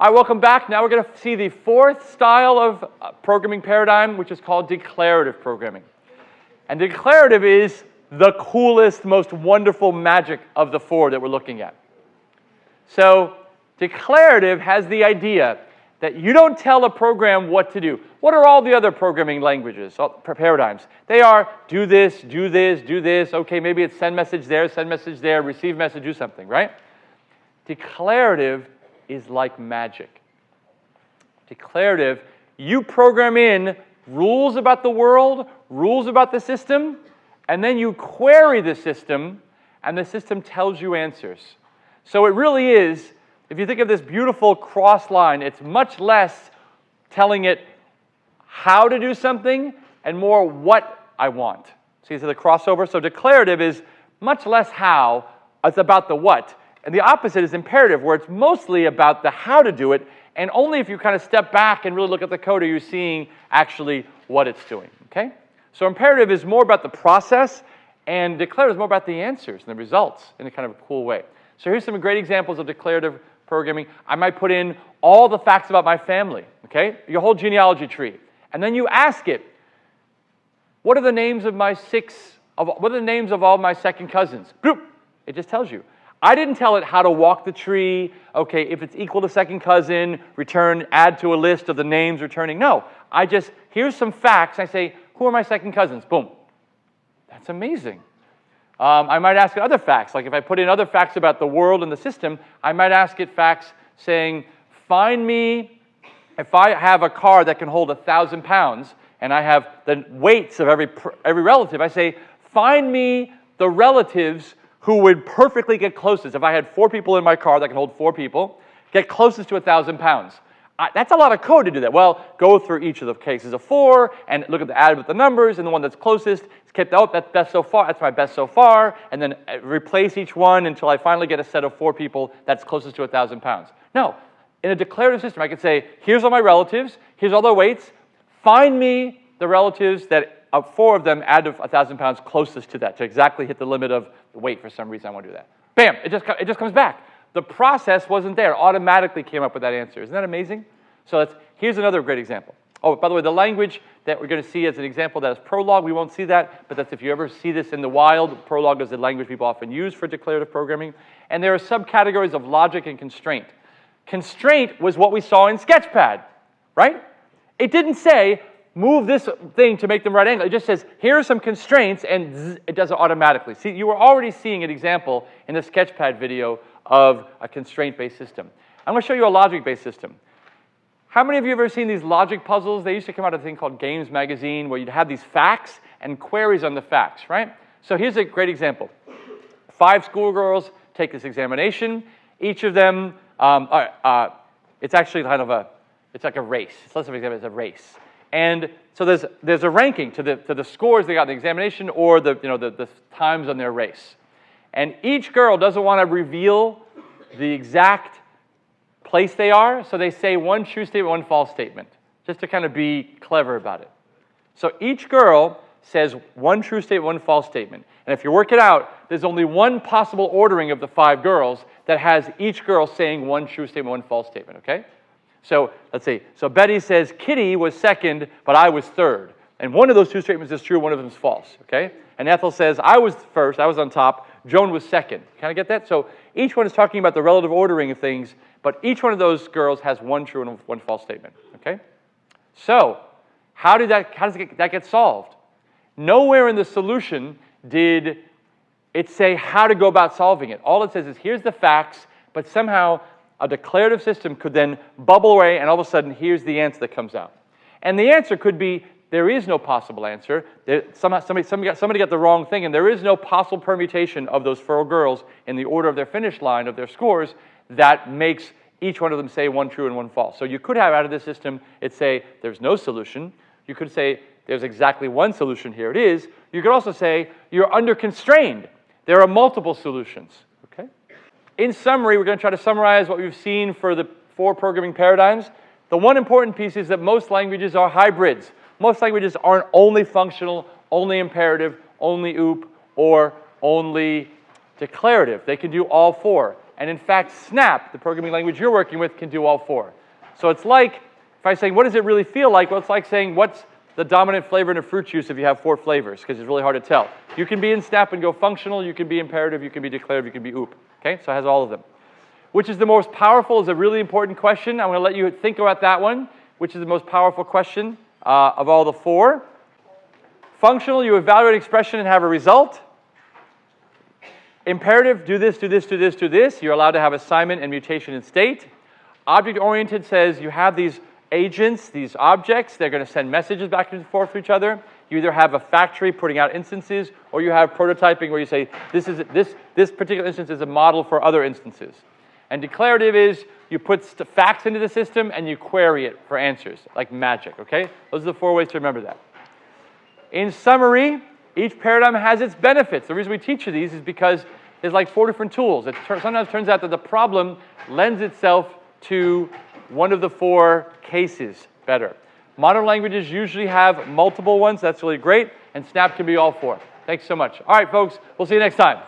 All right, welcome back. Now we're going to see the fourth style of uh, programming paradigm, which is called declarative programming. And declarative is the coolest, most wonderful magic of the four that we're looking at. So declarative has the idea that you don't tell a program what to do. What are all the other programming languages, paradigms? They are do this, do this, do this. Okay, maybe it's send message there, send message there, receive message, do something, right? Declarative is like magic. Declarative, you program in rules about the world, rules about the system, and then you query the system, and the system tells you answers. So it really is, if you think of this beautiful cross line, it's much less telling it how to do something and more what I want. So you See, the crossover. So declarative is much less how, it's about the what. And the opposite is imperative, where it's mostly about the how to do it, and only if you kind of step back and really look at the code are you seeing actually what it's doing, okay? So imperative is more about the process, and declarative is more about the answers and the results in a kind of a cool way. So here's some great examples of declarative programming. I might put in all the facts about my family, okay? Your whole genealogy tree. And then you ask it, what are the names of my six, of, what are the names of all my second cousins? Group. It just tells you. I didn't tell it how to walk the tree. Okay, if it's equal to second cousin, return, add to a list of the names returning. No, I just, here's some facts. I say, who are my second cousins? Boom. That's amazing. Um, I might ask it other facts. Like if I put in other facts about the world and the system, I might ask it facts saying, find me, if I have a car that can hold a thousand pounds and I have the weights of every, every relative, I say, find me the relatives who would perfectly get closest. If I had four people in my car that can hold four people, get closest to a thousand pounds. I, that's a lot of code to do that. Well, go through each of the cases of four and look at the add with the numbers and the one that's closest. Keep oh, that's best so far. That's my best so far, and then uh, replace each one until I finally get a set of four people that's closest to a thousand pounds. No, in a declarative system, I could say, here's all my relatives, here's all their weights. Find me the relatives that uh, four of them add a thousand pounds closest to that to exactly hit the limit of the weight. For some reason, I want to do that. Bam! It just it just comes back. The process wasn't there. Automatically came up with that answer. Isn't that amazing? So that's, here's another great example. Oh, by the way, the language that we're going to see as an example that is Prolog, we won't see that, but that's if you ever see this in the wild, Prolog is the language people often use for declarative programming. And there are subcategories of logic and constraint. Constraint was what we saw in Sketchpad, right? It didn't say, move this thing to make them right angle. It just says, here are some constraints, and zzz, it does it automatically. See, you were already seeing an example in the Sketchpad video of a constraint-based system. I'm going to show you a logic-based system. How many of you have ever seen these logic puzzles? They used to come out of a thing called Games Magazine where you'd have these facts and queries on the facts, right? So here's a great example. Five schoolgirls take this examination. Each of them, um, uh, uh, it's actually kind of a, it's like a race. It's less of an example, it's a race. And so there's, there's a ranking to the, to the scores they got in the examination or the, you know, the, the times on their race. And each girl doesn't want to reveal the exact place they are, so they say one true statement, one false statement, just to kind of be clever about it. So each girl says one true statement, one false statement. And if you work it out, there's only one possible ordering of the five girls that has each girl saying one true statement, one false statement, okay? So let's see. So Betty says Kitty was second, but I was third. And one of those two statements is true, one of them is false, okay? And Ethel says I was first, I was on top, Joan was second. Kind of get that? So each one is talking about the relative ordering of things, but each one of those girls has one true and one false statement, okay? So how did that, how does that get solved? Nowhere in the solution did it say how to go about solving it. All it says is here's the facts, but somehow a declarative system could then bubble away and all of a sudden here's the answer that comes out. And the answer could be there is no possible answer. There, somehow, somebody, somebody, got, somebody got the wrong thing, and there is no possible permutation of those four girls in the order of their finish line of their scores that makes each one of them say one true and one false. So you could have out of this system, it say there's no solution. You could say there's exactly one solution, here it is. You could also say you're under constrained. There are multiple solutions? In summary, we're going to try to summarize what we've seen for the four programming paradigms. The one important piece is that most languages are hybrids. Most languages aren't only functional, only imperative, only OOP, or only declarative. They can do all four. And in fact, Snap, the programming language you're working with, can do all four. So it's like, if I say, what does it really feel like? Well, it's like saying, what's the dominant flavor in a fruit juice if you have four flavors, because it's really hard to tell. You can be in Snap and go functional, you can be imperative, you can be declarative, you can be OOP. Okay, so it has all of them. Which is the most powerful is a really important question. I'm going to let you think about that one. Which is the most powerful question uh, of all the four? Functional, you evaluate expression and have a result. Imperative, do this, do this, do this, do this. You're allowed to have assignment and mutation in state. Object-oriented says you have these agents, these objects, they're going to send messages back and forth to each other. You either have a factory putting out instances, or you have prototyping where you say, this, is, this, this particular instance is a model for other instances. And declarative is you put facts into the system and you query it for answers, like magic, okay? Those are the four ways to remember that. In summary, each paradigm has its benefits. The reason we teach you these is because there's like four different tools. It sometimes turns out that the problem lends itself to one of the four cases better. Modern languages usually have multiple ones. That's really great. And Snap can be all four. Thanks so much. All right, folks. We'll see you next time.